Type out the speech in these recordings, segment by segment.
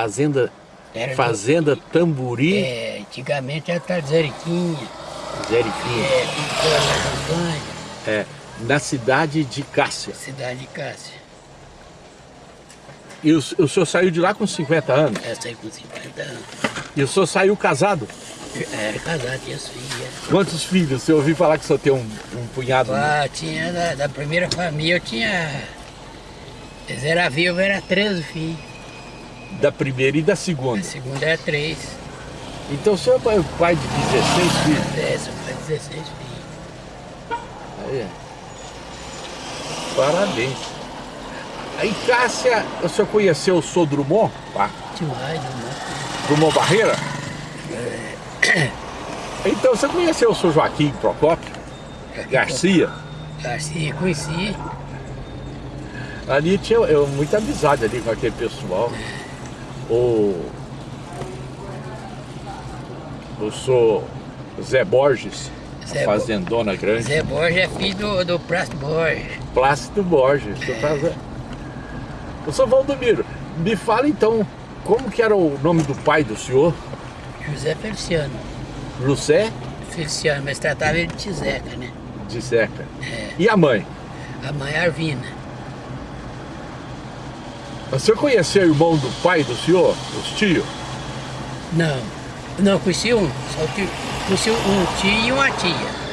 Fazenda, Era fazenda Tamburi, É, antigamente era Tarzariquinha, Zeriquinha, é, Vitória da Campanha, é, na cidade de Cássia. cidade de Cássia. E o, o senhor saiu de lá com 50 anos? Essa aí com 50 anos. E o senhor saiu casado? Era casado, tinha filha. Quantos filhos? Você ouviu falar que o senhor tem um, um punhado? Ah, tinha da, da primeira família, eu tinha. Eles eram vivos, era 13 filhos. Da primeira e da A segunda. segunda era 3. Então o senhor é o pai de 16 filhos? É, são mais 16 filhos. Aí, é. Parabéns. Aí, Cássia, o senhor conheceu o senhor Drummond? Pá, Demais, demais. Drummond Barreira? Então você conheceu o senhor Joaquim Procópio? Garcia? Garcia, conheci. Ali tinha eu, muita amizade ali com aquele pessoal. O. O senhor Zé Borges, Zé fazendona grande. Zé Borges é filho do, do Prasto Borges. Plácido Borges. O senhor faz- O senhor Valdomiro, me fala então, como que era o nome do pai do senhor? José Feliciano. José Feliciano, mas tratava ele de Tizeca, né? de Seca. E a mãe? A mãe Arvina. O senhor conheceu o irmão do pai do senhor? Os tios? Não, não, conheci um. Só que conheci um tio e uma tia.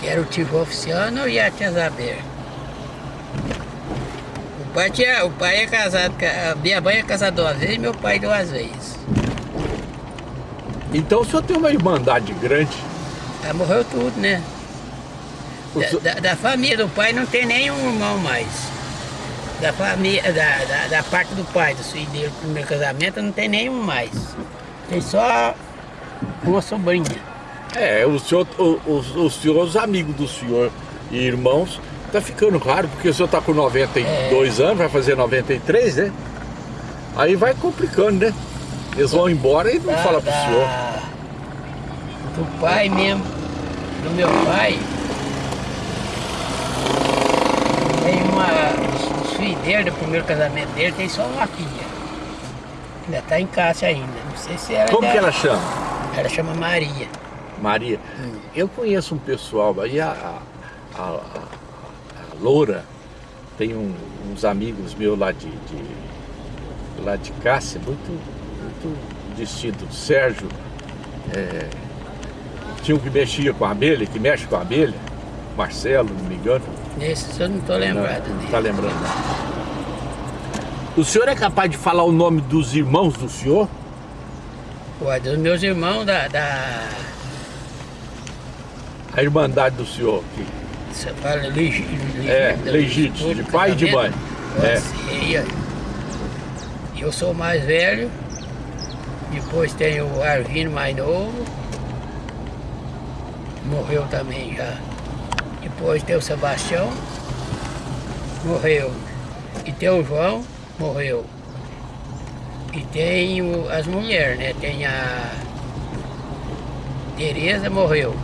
Que era o tio Oficiano e a tia Isabel. O pai, tinha, o pai é casado, a minha mãe é casada duas vezes e meu pai duas vezes. Então o senhor tem uma irmandade grande. Ela morreu tudo, né? Da, da- da família do pai não tem nenhum irmão mais. Da família, da, da, da parte do pai, do filho dele, do primeiro casamento, não tem nenhum mais. Tem só uma sobrinha. É, o senhor, o, os, os senhor, os amigos do senhor e irmãos, tá ficando raro, porque o senhor tá com 92 anos, vai fazer 93, né? Aí vai complicando, né? Eles vão embora e não Da- falam pro da- senhor. Do pai mesmo, do meu pai. Tem uma. Dele, do primeiro casamento dele, tem só uma filha. Ainda tá em casa ainda. Não sei se ela. Como que ela chama? Ela chama Maria. Maria. Eu conheço um pessoal, aí a, a, a, a- a Loura tem um- uns amigos meus lá de, de- lá de Cássia, muito, muito distinto. Sérgio, é, tinha um que mexia com a abelha, que mexe com a abelha, Marcelo, não me engano. Nesses eu não tô lembrado Não, dele. tá lembrando. O senhor é capaz de falar o nome dos irmãos do senhor? Ué, dos meus irmãos da. da A irmandade do senhor? que- você fala legi, É, legítimo, de pai e de mãe. É. Eu sou mais velho, depois tem o Arvino mais novo, morreu também já. Depois tem o Sebastião, morreu. E tem o João, morreu. E tem o- as mulheres, né? Tem a Tereza, morreu.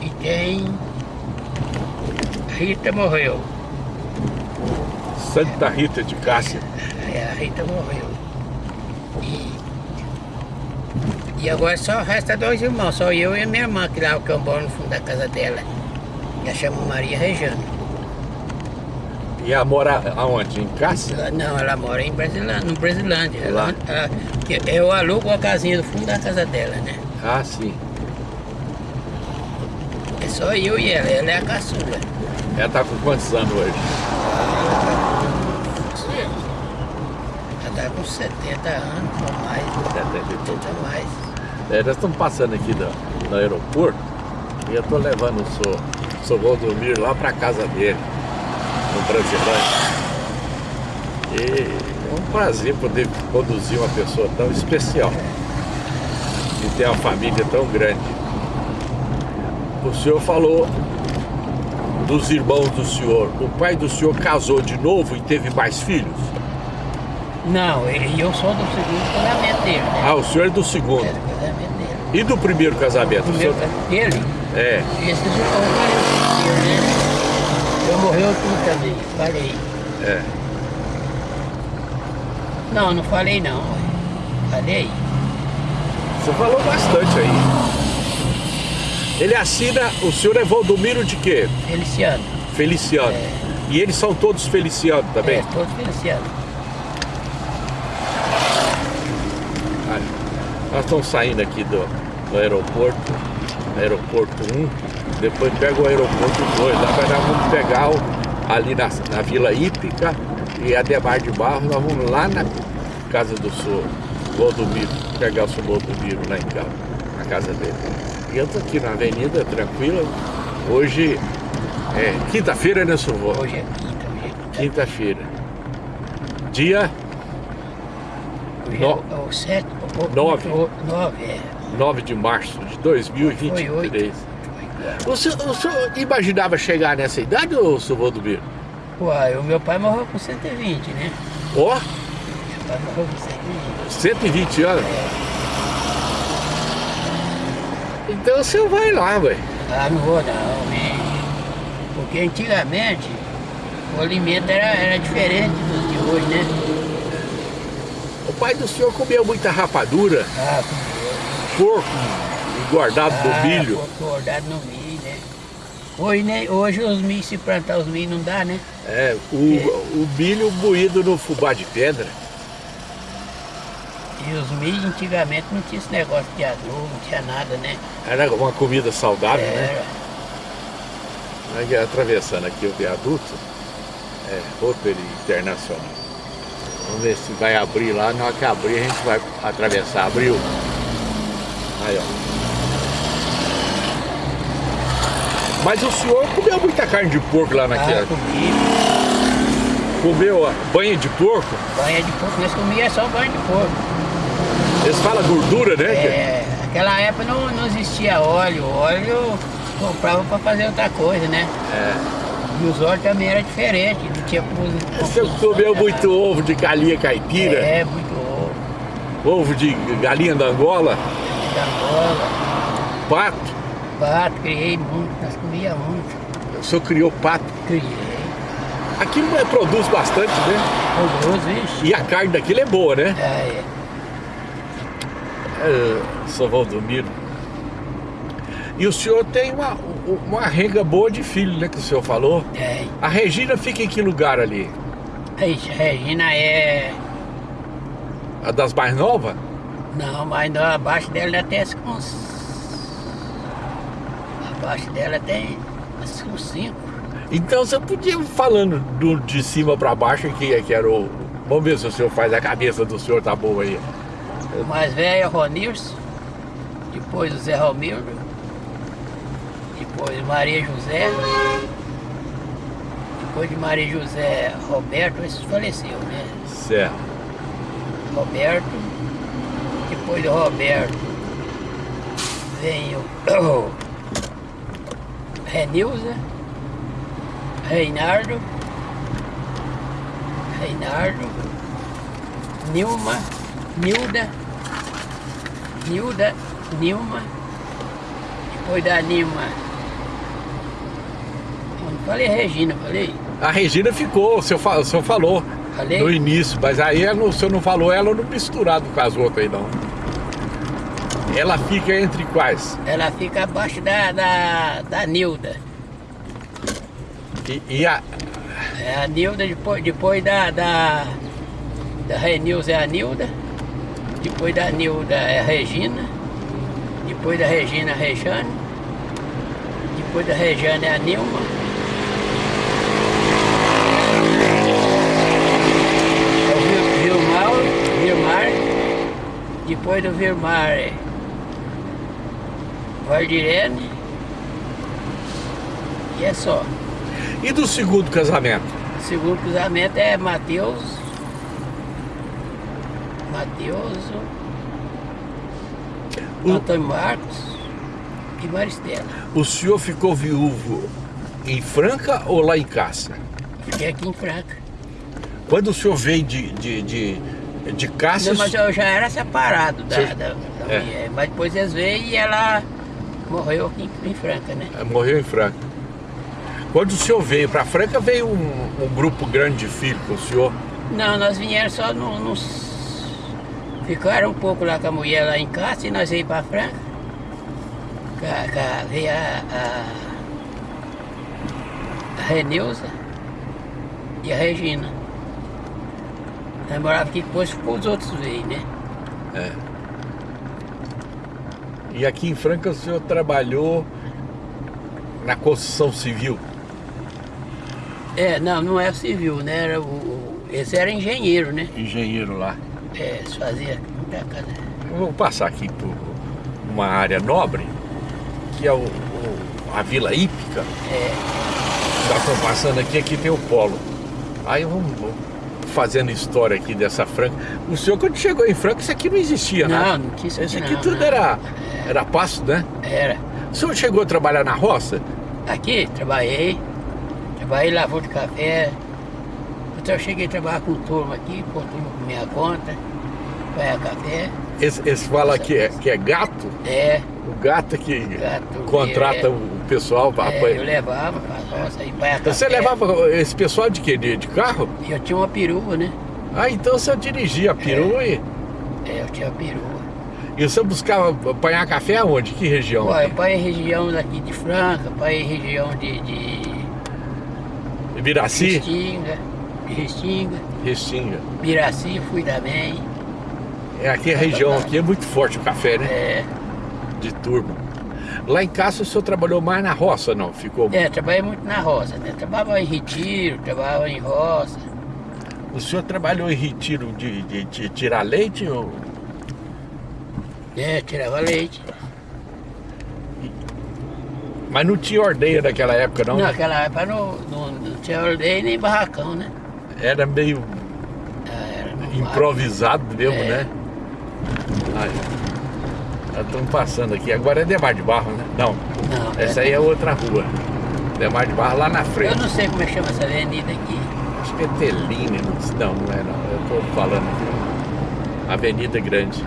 E tem Rita morreu. Santa Rita de Cássia. É, a Rita morreu. E, e agora só resta dois irmãos, só eu e a minha irmã, que lá o que eu moro no fundo da casa dela. Ela chama Maria Rejano. E ela mora aonde? Em Cássia? Ela- não, ela mora em Brasilândia, no Brasilândia. Ela, ela- que eu alugo a casinha do fundo da casa dela, né? Ah, sim. É só eu e ela, ela é a caçula. Ela tá com quantos anos hoje? Ela tá com 70 anos ou mais, 70 e pouco. 80 mais. É, nós estamos passando aqui no, no aeroporto e eu estou levando o senhor, o senhor Valdomiro lá para casa dele, no Brasilândia. E é um prazer poder conduzir uma pessoa tão especial e ter uma família tão grande. O senhor falou dos irmãos do senhor. O pai do senhor casou de novo e teve mais filhos? Não, eu sou do segundo casamento dele, né? Ah, o senhor é do segundo. É. E do primeiro casamento? O O meu senhor... dele, É. irmãos morreram, né? Eu morreu tudo também, parei. É. Não, não falei não. Falei? Você falou bastante aí. Ele assina, o senhor é Valdomiro de quê? Feliciano. Feliciano. É. E eles são todos Feliciano também? É, todos Feliciano. Olha, nós estamos saindo aqui do, do aeroporto, aeroporto 1, depois pega o aeroporto 2, lá vai nós vamos pegar o, ali na, na Vila Hípica e a Demar de Barros, nós vamos lá na casa do senhor Valdomiro, pegar o senhor Valdomiro lá em casa, na casa dele. E eu tô aqui na avenida, tranquila, hoje é quinta-feira, né, senhor? Vô? Hoje é quinta, hoje é quinta. Quinta-feira. Dia No- é o, o sete, o, Nove. O, nove, é. 9 de março de Foi 2023. oito. O senhor, o senhor imaginava chegar nessa idade, ou senhor Valdomiro? Uai, o meu pai morreu com 120, né? Ó, Meu pai morreu com 120. 120 anos. Então o senhor vai lá, ué. Ah, não vou não, hein? Porque antigamente o alimento era, era diferente do de hoje, né? O pai do senhor comia muita rapadura, Ah, porco engordado ah, do milho. no milho, né? Hoje, né? Hoje os milhos, se plantar os milhos não dá, né? É, o, o milho moído no fubá de pedra. E os milhos antigamente não tinha esse negócio de adubo, não tinha nada, né? Era uma comida saudável, né? Era. Aqui, Atravessando aqui o viaduto, é Rotary Internacional. Vamos ver se vai abrir lá. Na hora que abrir, a gente vai atravessar. Abriu. Aí, ó. Mas o senhor comeu muita carne de porco lá Ah, naquela. comi. Comeu ó, banha de porco? Banha de porco, nós comia só banha de porco. Eles falam gordura, né? É, naquela época não, não existia óleo. Óleo comprava para fazer outra coisa, né? É. E os óleos também era diferente, não tinha O senhor comeu muito ovo de galinha caipira? É, muito ovo. Ovo de galinha da Angola? Da Angola. Pato? Pato, criei muito, nós comia muito. O senhor criou pato? Criei. Aquilo é, produz bastante, né? Odoroso, vixe. E a carne daquilo é boa, né? É, É, São Valdomiro. E o senhor tem uma, uma renga boa de filho, né? Que o senhor falou. é. A Regina fica em que lugar ali? Ixi, Regina é. A das mais novas? Não, mas não, abaixo dela até uns. Abaixo dela tem uns cinco. Então você podia falando do, de cima pra baixo que, que era o. Vamos ver se o senhor faz a cabeça do senhor tá boa aí. O mais velho é o Ronilson, depois o Zé Romildo, depois Maria José, depois de Maria José Roberto, esse faleceu, né? Certo. Roberto, depois do Roberto vem o Renilza, Reinardo, Reinardo, Nilma, Nilda, Nilda, Nilma, depois da Nilma, falei Regina, falei? A Regina ficou, o senhor, o senhor falou Falei? no início, mas aí ela não- o senhor não falou ela no misturado com as outras aí não. Ela fica entre quais? Ela fica abaixo da, da, da Nilda. E, e a, É a Nilda, depois, depois da, da, da Renilza é a Nilda, depois da Nilda é a Regina, depois da Regina a Rejane, depois da Rejane é a Nilma. É o Vil- Vilmar, Vilmar, depois do Vilmar é Valdirene, e é só. e do segundo casamento? O segundo cruzamento é Mateus. Mateus. O- Antônio Marcos e Maristela. O senhor ficou viúvo em Franca ou lá em Cássia? Fiquei aqui em Franca. Quando o senhor veio de, de, de, de Cássia, Não, mas eu já era separado da, Você- da, da é. mulher. Mas depois eles veio e ela morreu aqui em, Franca, né? eh, morreu em Franca. Quando o senhor veio para Franca, veio um, um grupo grande de filhos com o senhor. Não, nós viemos só no- nos Ficaram um pouco lá com a mulher lá em casa e nós veio para Franca. Ca- ca- Veio a, a, a Reneuza e a Regina. Nós morávamos aqui, depois os outros veio, né? É. E aqui em Franca o senhor trabalhou na construção civil? É, não, não era civil, né? Era o, esse era engenheiro, né? Engenheiro lá. É, eles faziam muita casa. Eu vou passar aqui por uma área nobre, que é o, o- a Vila Hípica. É, Já estou passando aqui, aqui tem o polo. Aí vamos vamos fazendo história aqui dessa Franca. O senhor quando chegou em Franca, isso aqui não existia, né? não, não tinha isso aqui aqui não, tudo não. era, era pasto, né? Era. O senhor chegou a trabalhar na roça? Aqui, trabalhei. Trabalhei lavou de café. Então eu cheguei a trabalhar com turma aqui, pôr turma por minha conta. Vai café. Esse, esse fala que é, que é gato? É, O gato que Gato, contrata é. o pessoal para é eu levava roça e vai você levava esse pessoal de quê? De, de carro? Eu tinha uma perua, né? Ah, então você dirigia a perua e, É, eu tinha uma perua. e você buscava apanhar café aonde? Que região? Pô, eu pai região daqui de Franca, pai região de, de? Restinga, Restinga. Restinga. Fui também. É, aqui a região aqui é muito forte o café, né? É, De turma. Lá em casa o senhor trabalhou mais na roça, não? Ficou. é, trabalhei muito na roça, né? Trabalhava em retiro, trabalhava em roça. O senhor trabalhou em retiro de, de- de tirar leite ou. É, tirava leite. Mas não tinha ordenha naquela época, não? Naquela época não, não, não tinha ordeio nem barracão, né? Era meio Ah, Era improvisado mesmo, É. né? Estamos passando aqui. Agora é Demar de Barro, né? Não. Não, Essa é- aí é outra rua. Demar de Barro lá na Eu frente. não sei como é que chama essa avenida aqui. Acho que é Teline, não, não, não é não. Eu tô falando aqui. Avenida Grande.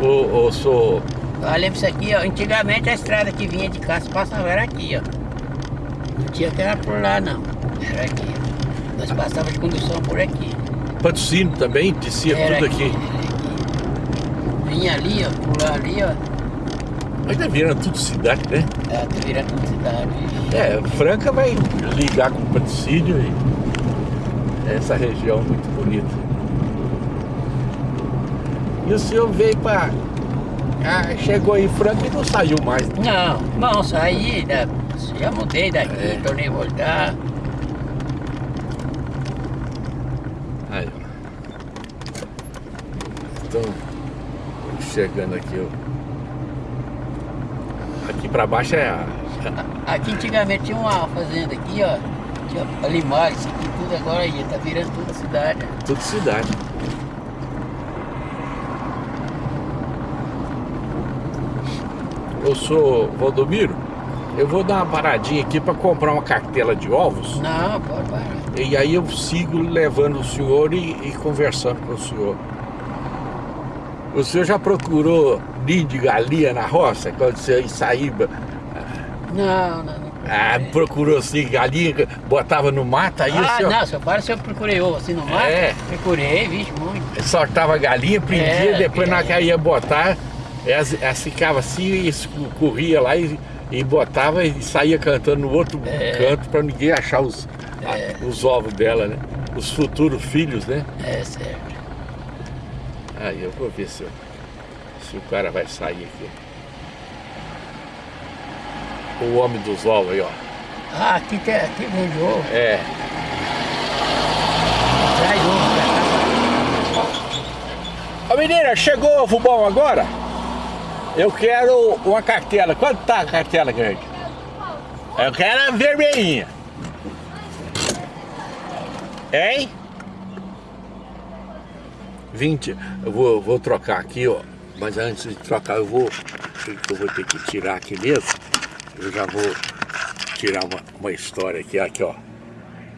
Ô, ô, sou. Olha isso aqui, ó. Antigamente a estrada que vinha de casa passava era aqui, ó. Não tinha que era por lá, não. Era aqui. Nós passávamos de condução por aqui. Patrocínio também, descia Era tudo aqui. aqui. Vinha ali, ó, lá ali, ó. Mas já viram tudo cidade, né? É, tá virando cidade. É, Franca vai ligar com o patrocínio e essa região muito bonita. E o senhor veio para. Ah, chegou em Franca e não saiu mais. Não, não, saí, da, já mudei daqui, É. tornei voltar. Aí, ó. Estão chegando aqui, ó. Aqui pra baixo é a. Aqui antigamente tinha uma fazenda aqui, ó. Tinha isso aqui tudo agora aí, tá virando toda a cidade. Tudo cidade. Eu sou Valdomiro. Eu vou dar uma paradinha aqui para comprar uma cartela de ovos. Não, pode parar. E aí eu sigo levando o senhor e, e conversando com o senhor. O senhor já procurou ninho de galinha na roça? Quando você ia sair, Não, não, não. ah, procurou assim, galinha, botava no mato, aí o ah, senhor não, seu pai, se eu procurei ovo assim no mato, É. procurei, vixe, muito. soltava a galinha, prendia, É, depois na é. hora que ia botar, elas, elas ficavam assim e corria lá e, e botava e saía cantando no outro É. canto para ninguém achar os, a- É. os ovos dela, né? Os futuros filhos, né? É certo. Aí eu vou ver se, eu- se o cara vai sair aqui. O homem dos ovos aí, ó. Ah, aqui tem, aqui vende ovo, É. traz ovo pra cá. Ô menina, chegou ovo bom agora? Eu quero uma cartela. Quanto tá a cartela grande? Eu quero a vermelhinha. Hein? 20. Eu vou, vou trocar aqui, ó. Mas antes de trocar, eu vou. Eu vou ter que tirar aqui mesmo. Eu já vou tirar uma, uma história aqui, aqui, ó.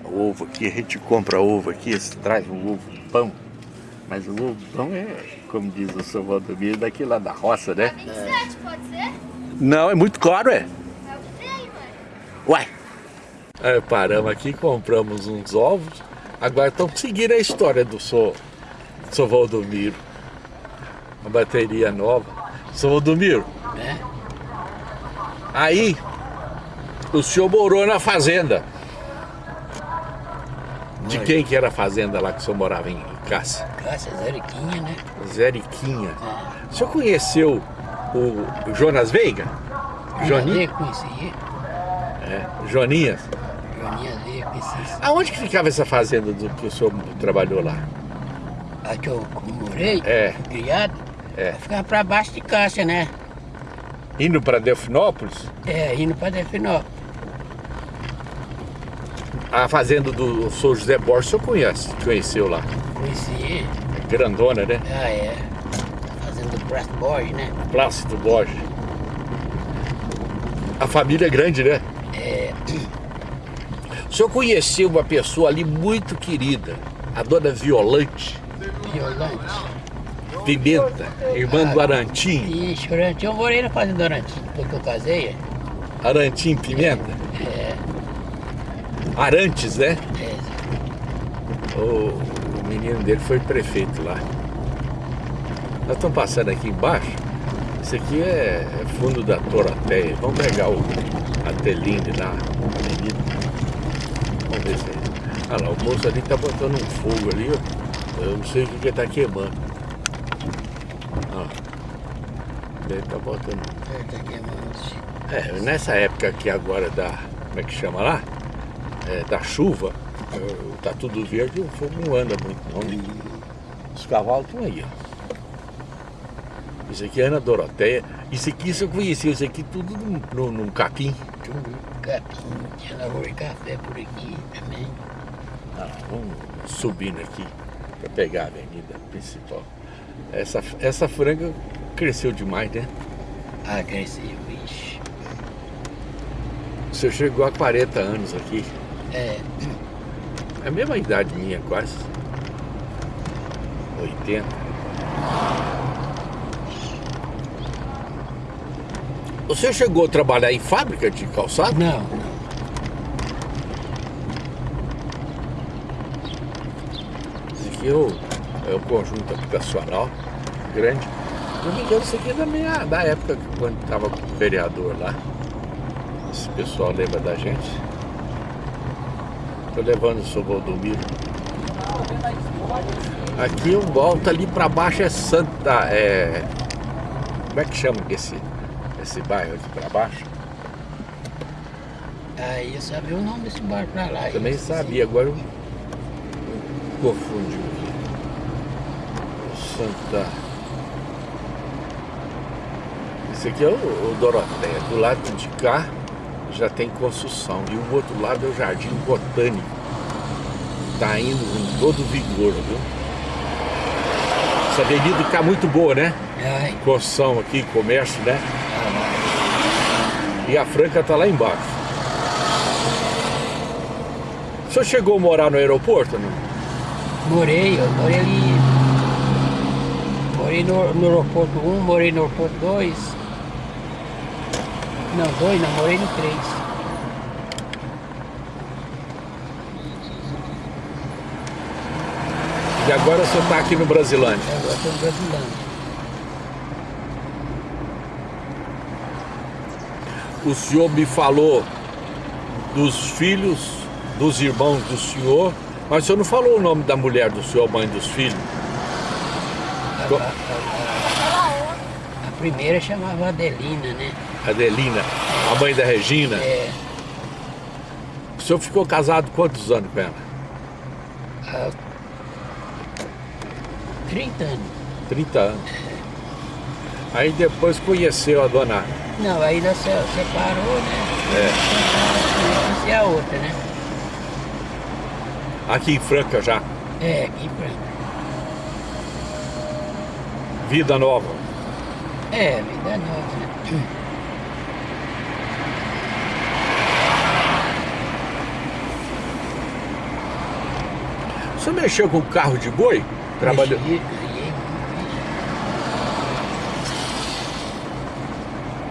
O ovo aqui, a gente compra ovo aqui, traz um ovo pão. Mas o ovo pão é, como diz o seu Valdomiro, daqui lá da roça, né? 27, pode ser? Não, é muito caro, é. É o trem, mano. Uai! Aí paramos aqui, compramos uns ovos. Agora estamos seguindo a história do seu, seu Valdomiro. Uma bateria nova. São Odomiro, né? aí o senhor morou na fazenda. De quem que era a fazenda lá que o senhor morava em Cássio? Caça Zeriquinha, né? Zeriquinha. É. O senhor conheceu o Jonas Veiga? Joninha? Joninha conhecia. É, Joninhas. Joninha Leia conhecia. Aonde que ficava essa fazenda do que o senhor trabalhou lá? A que eu morei, É. criado, É. ficava pra baixo de Cássia, né? Indo para Delfinópolis? É, indo pra Delfinópolis. A fazenda do senhor José Borges, o senhor conhece? Conheceu lá? Conhecia. É grandona, né? Ah, é. Fazendo Prato Borges, né? Plácido Borges. A família é grande, né? É. O senhor conheceu uma pessoa ali muito querida, a dona Violante Violante. Pimenta, irmã do Arantim. E chorante, eu morei na fazenda Arantim, porque eu casei. é. Arantim Pimenta? É, Arantes, né? é. O, o menino dele foi prefeito lá. Nós estamos passando aqui embaixo. Isso aqui é, é fundo da Torateia. Vamos pegar o, a teline lá, a avenida. Vamos ver se é. Ah lá, o moço ali tá botando um fogo ali, ó. Eu não sei o que que ele tá queimando. Ah, ele tá botando. É, tá queimando. É, nessa época aqui agora da. Como é que chama lá? É, da chuva, tá tudo verde, o fogo não anda muito não. Os cavalos estão aí, ó. Isso aqui é Ana Doroteia. Isso aqui isso eu conhecia, isso aqui tudo num, num, num capim. Tudo capim. Tinha lavoura de café por aqui também. Ah, vamos subindo aqui para pegar a avenida principal. Essa, essa franga cresceu demais, né? Ah, cresceu, vixe. Você chegou a 40 anos aqui. É, É a mesma idade minha, quase. 80. Você chegou a trabalhar em fábrica de calçado? não, não. Esse aqui é o, é o conjunto habitacional grande. Não me engano, isso aqui é da, minha, da época quando estava vereador lá. Esse pessoal lembra da gente. Tô levando o seu Valdomiro. Aqui eu volto ali pra baixo é Santa. É... Como é que chama esse, esse bairro aqui pra baixo? Aí eu sabia o nome desse bar pra lá. Também eu esqueci. sabia, agora eu confundi. Santa. Esse aqui é o, o Doroteia. Do lado de cá já tem construção. E o outro lado é o Jardim Botânico. Tá indo com todo vigor, viu? Essa avenida está muito boa, né? Ai, Construção aqui, comércio, né? E a Franca tá lá embaixo. O senhor chegou a morar no aeroporto, não? morei, eu morei ali. Morei no, no aeroporto 1, morei no aeroporto 2. Não, 2 não, morei no 3. E agora o senhor tá aqui no Brasilândia. Agora estou no Brasilândia. O senhor me falou dos filhos, dos irmãos do senhor, mas o senhor não falou o nome da mulher do senhor, mãe dos filhos. A, primeira chamava Adelina, né? Adelina, a mãe da Regina. É, O senhor ficou casado quantos anos com ela? há 30 anos. 30 anos. Aí depois conheceu a dona. Não, aí nós se- separou, né? É, é a outra, né? aqui em Franca já. É, aqui em Franca. Vida nova. É, vida nova, senhor mexeu com carro de boi? Trabalhou.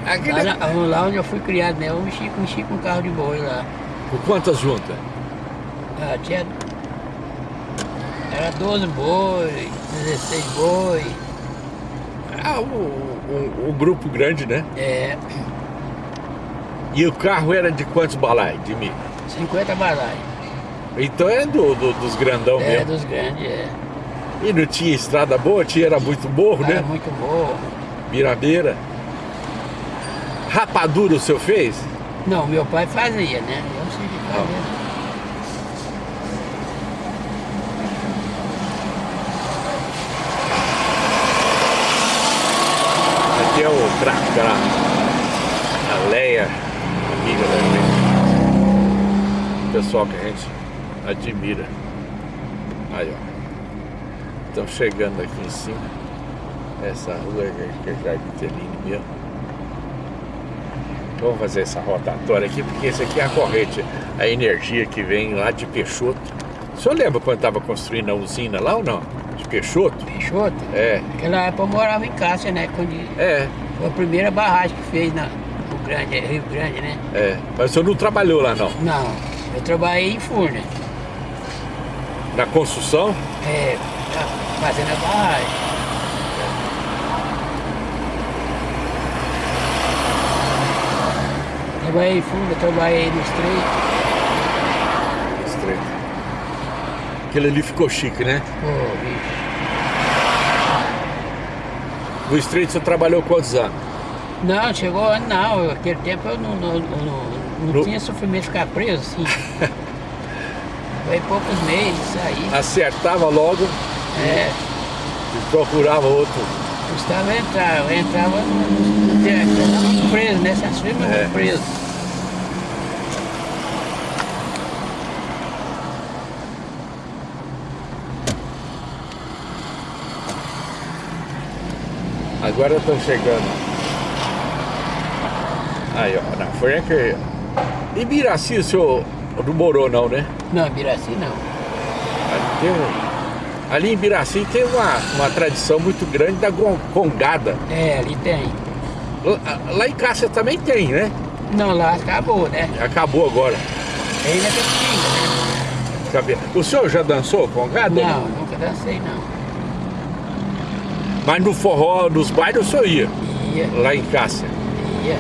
Aquele... Lá, lá onde eu fui criado, né? Eu mexi, mexi com carro de boi lá. Com quantas juntas? Ah, tinha. Era 12 boi, 16 boi. Ah, o, o, o grupo grande, né? É, E o carro era de quantos balai de milho? 50 balai. Então é do, do- dos grandão É, mesmo. dos grandes, é. E não tinha estrada boa, tinha, era muito morro, Era né? muito boa. Birabeira. Rapadura o senhor fez? Não, meu pai fazia, né? Eu sei de fazer. Aqui é o Cracra. A Leia, amiga da gente. Pessoal que a gente admira. Aí, ó. Estão chegando aqui em cima. Essa rua que é Jardim Teline mesmo. Vamos fazer essa rotatória aqui, porque esse aqui é a corrente, a energia que vem lá de Peixoto. O senhor lembra quando estava construindo a usina lá ou não? De Peixoto? Peixoto? É, Naquela época eu morava em Cássia, né? Quando é, foi a primeira barragem que fez na no Grande, Rio Grande, né? é. Mas o senhor não trabalhou lá não? Não, eu trabalhei em Furna. Na construção? É, fazendo a barragem. Trabalhei em Furna, trabalhei no Estreito. Estreito. Aquele ali ficou chique, né? Pô, bicho. No estreito você trabalhou quantos anos? Não, chegou, não, aquele tempo eu não, não, não, não tinha sofrimento de ficar preso, assim. Foi poucos meses, saí. Acertava logo É, e procurava outro. custava entrar, eu entrava no tava preso, nessas firmas É. preso. Agora estão chegando. Aí, ó, na frente. Ibiraci, o senhor não morou não, né? Não, Biraci não. Ali, tem um- ali em Biraci tem uma, uma tradição muito grande da congada. É, ali tem. Lá, lá em Cássia também tem, né? Não, lá acabou, né? Acabou agora. Ainda tem né? O senhor já dançou congada? Não, nunca dancei não. Mas no forró, nos bailes o senhor ia, Ia, lá em Cássia. ia.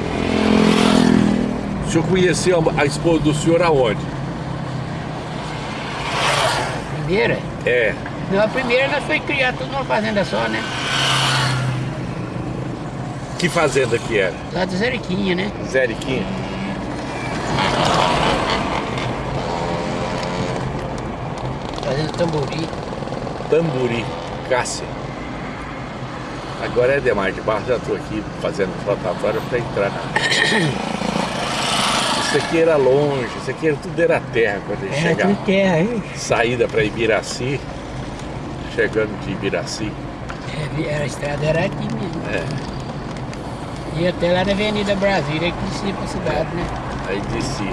O senhor conheceu a esposa do senhor aonde? Primeira? É. Não, a primeira nós foi criar tudo numa fazenda só, né? Que fazenda que era? Lá do Zeriquinha, né? Zeriquinha. Fazenda Tambori. Tamburi, Cássia. Agora é Demar de Barros, já estou aqui fazendo rotatória para entrar na. Isso aqui era longe, isso aqui era, tudo era terra quando ele É, chegava. tudo terra, hein? Saída para Ibiraci, chegando de Ibiraci. É, a estrada era aqui mesmo. É. E até lá na Avenida Brasília, que descia pra cidade, né? Aí descia.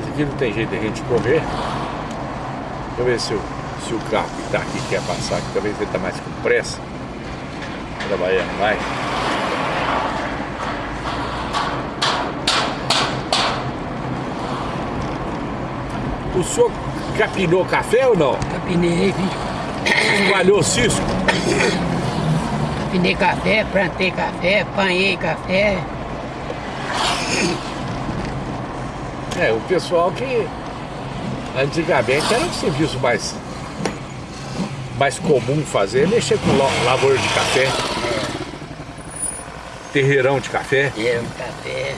Isso aqui não tem jeito de a gente correr. Deixa eu ver se o, se o carro que está aqui quer passar, que talvez ele está mais com pressa. Trabalhando mais. O senhor capinou café ou não? Capinei, vi. Espalhou cisco? Capinei café, plantei café, apanhei café. É, o pessoal que antigamente era um serviço mais, mais comum fazer, mexer com la- lavoura de café, terreirão de café. Era um café.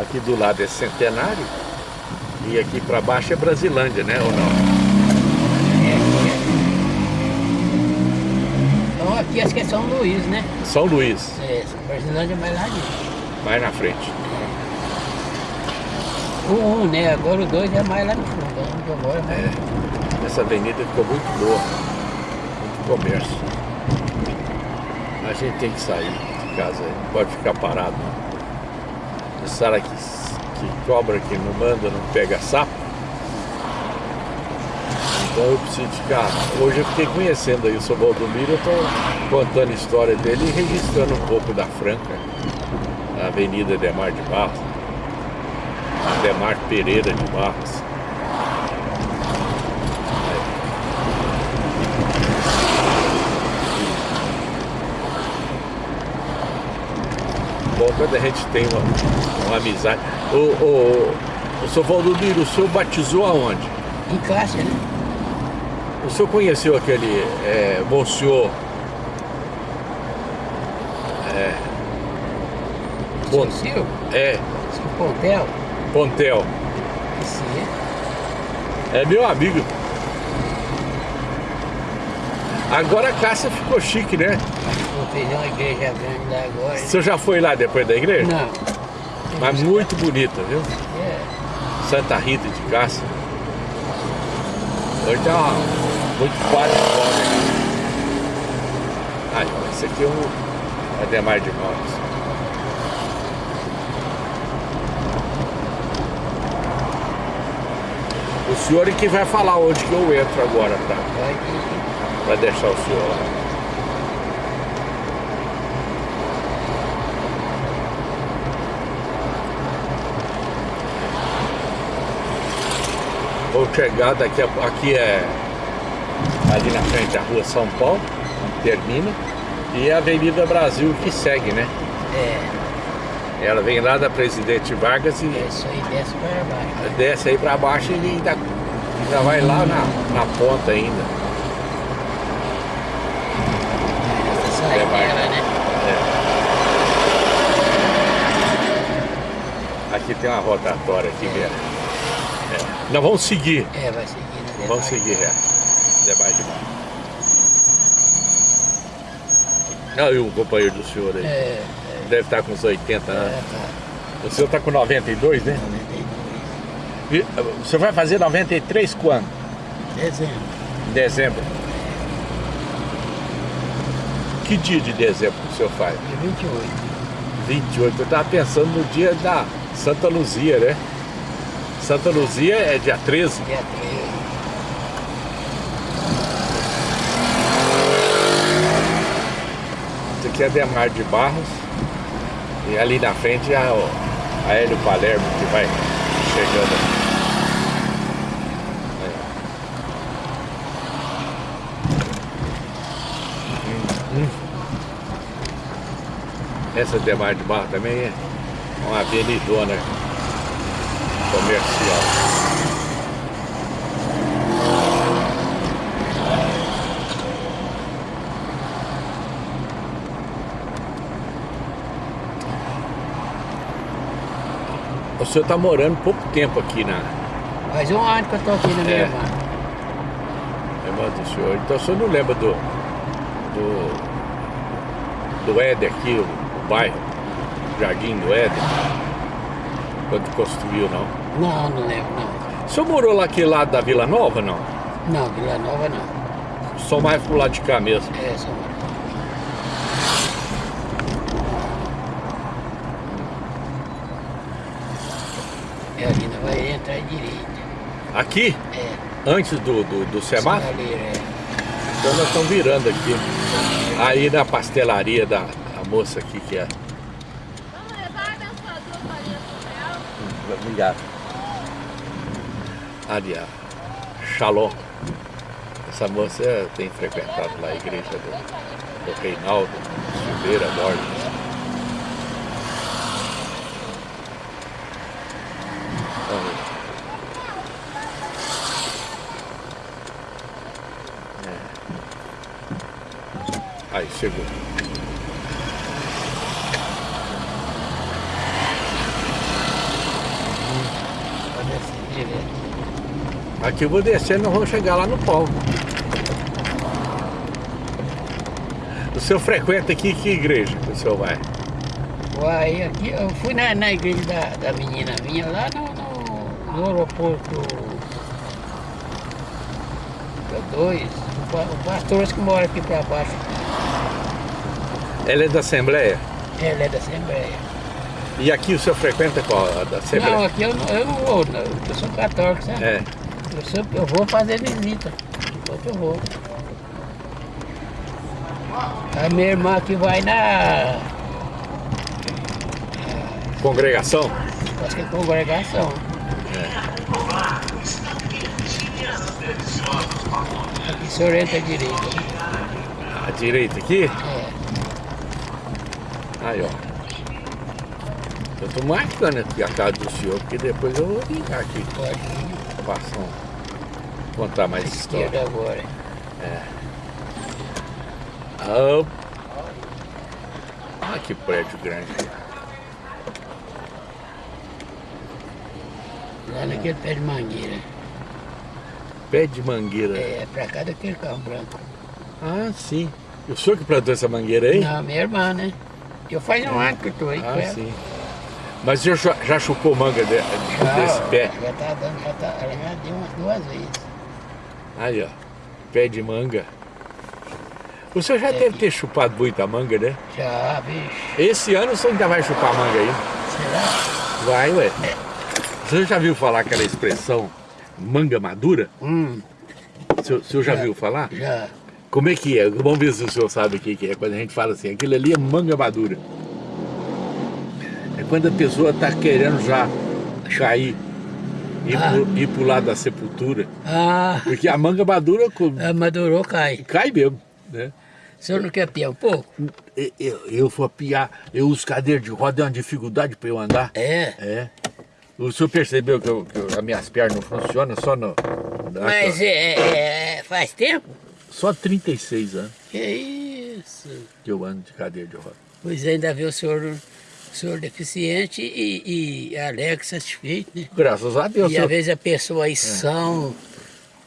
Aqui do lado é Centenário e aqui para baixo é Brasilândia, né? Ou não? É, é. Então aqui acho que é São Luís, né? São Luís, É, Brasilândia é mais lá dentro. mais na frente. O 1, um, né? Agora o 2 é mais lá no fundo. Moro é essa avenida ficou muito boa, muito comércio. A gente tem que sair de casa, não pode ficar parado. Esse cara que, que cobra, que não manda, não pega sapo. Então eu preciso ficar. Hoje eu fiquei conhecendo aí o seu Valdomiro, eu estou contando a história dele e registrando um pouco da Franca, a Avenida Demar de Barros, Demar Pereira de Barros. Bom quando a gente tem uma, uma amizade. O, o, o senhor Valdomiro, o senhor batizou aonde? Em Cássia, né? O senhor conheceu aquele é, Monsenhor é, Seu é, Seu Pontel. Pontel? Esse é. É meu amigo. Agora a Cássia ficou chique, né? Vou fazer uma igreja grande lá agora. O senhor já foi lá depois da igreja? Não. Mas muito bonita, viu? É. Santa Rita de Cássia. Hoje tem uma, muito quadro fora. Ah, esse aqui é o Ademar de Mãos. O senhor é que vai falar onde que eu entro agora, tá? Pode. Vai deixar o senhor lá. Vou chegar daqui a aqui é ali na frente a rua São Paulo, termina, e a Avenida Brasil que segue, né? É. Ela vem lá da Presidente Vargas e É isso aí, desce para baixo. desce aí pra baixo e ainda, ainda vai lá na, na ponta ainda. Sai É, dela, né? Aqui tem uma rotatória aqui mesmo. É. Nós vamos seguir. É, vai seguir na Vamos seguir reto. Debaixo de baixo. Não, e o companheiro do senhor aí? É, Deve estar com uns 80 é, anos. tá. O senhor está com 92, né? 92. E, O senhor vai fazer 93 quando? Dezembro. Em dezembro. Que dia de dezembro que o senhor faz? Dia 28. 28. Eu estava pensando no dia da Santa Luzia, né? Santa Luzia é dia 13. Dia 13. Esse aqui é Demar de Barros. E ali na frente é a Hélio Palermo que vai chegando. Aí. Hum, hum. Essa Demar de Barros também é uma avenidona comercial. O senhor está morando pouco tempo aqui na Faz um ano que eu tô aqui na minha É. irmã. irmã do senhor. Então o senhor não lembra do. do. do Éder aqui, o bairro, Jardim do Éder, quando construiu, não? Não, não lembro, não. O senhor morou lá aquele lado da Vila Nova, não? Não, Vila Nova não. Só mais pro lado de cá mesmo. É, só É, ali não vai entrar à direita. Aqui, É. antes do, do, do semáforo, Sinaleira, é. então nós estamos virando aqui. Aí na pastelaria da a moça aqui que é. Vamos levar a abençoador farinha pro céu. Obrigado. Ali, a Shalom. Essa moça é, tem frequentado lá a igreja do, do Reinaldo Silveira Borges. É. Aí, chegou. Pode descer direto. Aqui eu vou descer, nós vamos chegar lá no palco. O senhor frequenta aqui que igreja que o senhor vai? Uai, aqui eu fui na, na igreja da, da menina minha lá no, no, no aeroporto da 2. O, pa- o pastor que mora aqui pra baixo. Ela é da Assembleia? Ele é da Assembleia. E aqui o senhor frequenta qual? A da Assembleia? Não, aqui eu, não- eu não vou, não. eu sou católico, sabe? É. Eu, sou- eu vou fazer visita. Enquanto eu vou. A minha irmã que vai na. Congregação? Acho que é congregação. Aqui o senhor entra à direita. À direita aqui? É. Aí, ó. Eu tô marcando aqui a casa do senhor, porque depois eu vou vir aqui Pode vir. Contar mais história. Esquerda agora. Ah, Olha que prédio grande. Lá naquele pé de mangueira. Pé de mangueira. É, pra cá daquele carro branco. Ah, sim. E o senhor que plantou essa mangueira aí? Não, minha irmã, né? Eu faz um ano que eu tô aí com Ah, ela. sim. Mas o senhor já- já chupou manga de- desse pé? Já tá dando, já tá, ela já deu umas duas vezes. Aí, ó. Pé de manga. O senhor já É. deve ter chupado muita manga, né? Já, bicho. Esse ano o senhor ainda vai chupar manga aí? Será? Vai, ué. O senhor já viu falar aquela expressão manga madura? Hum, O senhor, o senhor já Já. viu falar? já. Como é que é? Vamos ver se o senhor sabe o que que é. Quando a gente fala assim, aquilo ali é manga madura. É quando a pessoa está querendo já cair e Ah. pro, ir pro lado da sepultura. Ah, Porque a manga madura co- a madurou, cai. cai mesmo, né? O senhor não quer piar um pouco? Eu, eu, eu vou piar, eu uso cadeira de roda, é uma dificuldade para eu andar. É. É. O senhor percebeu que, eu, que as minhas pernas não funcionam só no. Mas é, é, é, faz tempo? Só 36 anos Que isso. que eu ando de cadeira de roda. Pois ainda vê o senhor, o senhor deficiente e, e alegre, satisfeito, né? Graças a Deus, e senhor, às vezes a pessoa aí são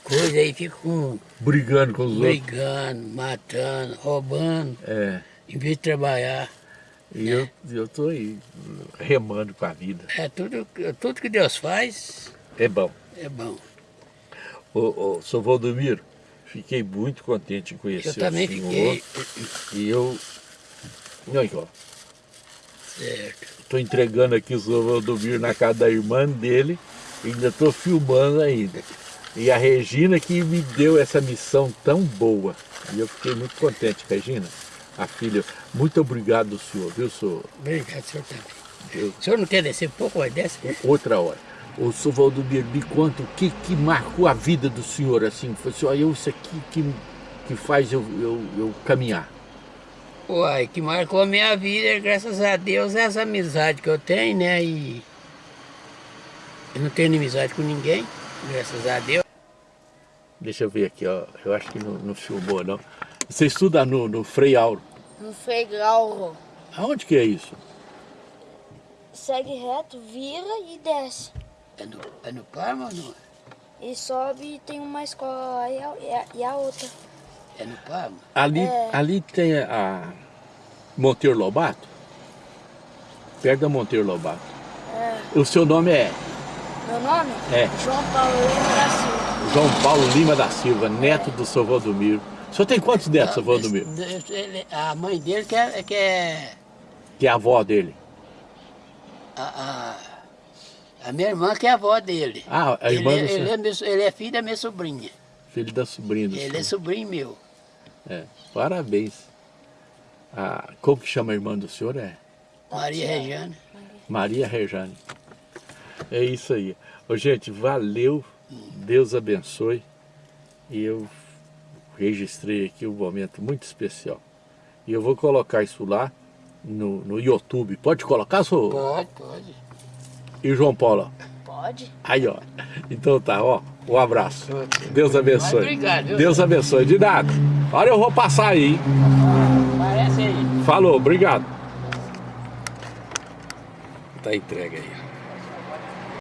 coisa aí fica com brigando com os outros. brigando, matando, roubando, É. em vez de trabalhar. E eu, eu tô aí, remando com a vida. É tudo, tudo que Deus faz É bom. é bom. Ô, ô, sou Valdomiro, fiquei muito contente em conhecer Eu também o senhor. fiquei E eu. Olha aqui, ó. Estou entregando aqui o senhor Valdomiro na casa da irmã dele. Ainda estou filmando ainda. E a Regina que me deu essa missão tão boa. E eu fiquei muito contente, Regina. A filha, muito obrigado, senhor, viu, senhor? Obrigado, senhor também. Eu- O senhor não quer descer um pouco, vai desce? outra hora. O senhor Valdomiro, me conta o que, que marcou a vida do senhor, assim, foi assim, ó, eu, isso aqui que, que faz eu, eu, eu caminhar. Uai, que marcou a minha vida, graças a Deus, é essa amizade que eu tenho, né? E eu não tenho inimizade com ninguém, graças a Deus. Deixa eu ver aqui, ó, eu acho que não, não filmou, não. Você estuda no, no Frei Auro. No Freigauro. Aonde que é isso? Segue reto, vira e desce. É no, é no Parma ou não? E sobe e tem uma escola lá e a- e a outra. É no Parma? Ali, É. ali tem a Monteiro Lobato? Perto da Monteiro Lobato. É. O seu nome é Meu nome? É. João Paulo Lima da Silva. João Paulo Lima da Silva, neto do seu Valdomiro. O senhor tem quantos netos, seu Valdomiro? A mãe dele que é, que é Que é a avó dele. a, a, a minha irmã que é a avó dele. Ah, a ele, irmã do ele, é ele é filho da minha sobrinha. Filho da sobrinha do Ele senhor. é sobrinho meu. É, parabéns. Ah, como que chama a irmã do senhor? É Maria Regiane. Maria Rejane. É isso aí. Ô, gente, valeu. Deus abençoe. E eu registrei aqui um momento muito especial. E eu vou colocar isso lá no, no YouTube. Pode colocar, senhor? Pode, pode. E o João Paulo? Pode? Aí, ó. Então tá, ó. Um abraço. Deus abençoe. Obrigado? Deus abençoe. De nada. Olha, eu vou passar aí, hein? Parece aí. Falou, obrigado. Tá entregue aí.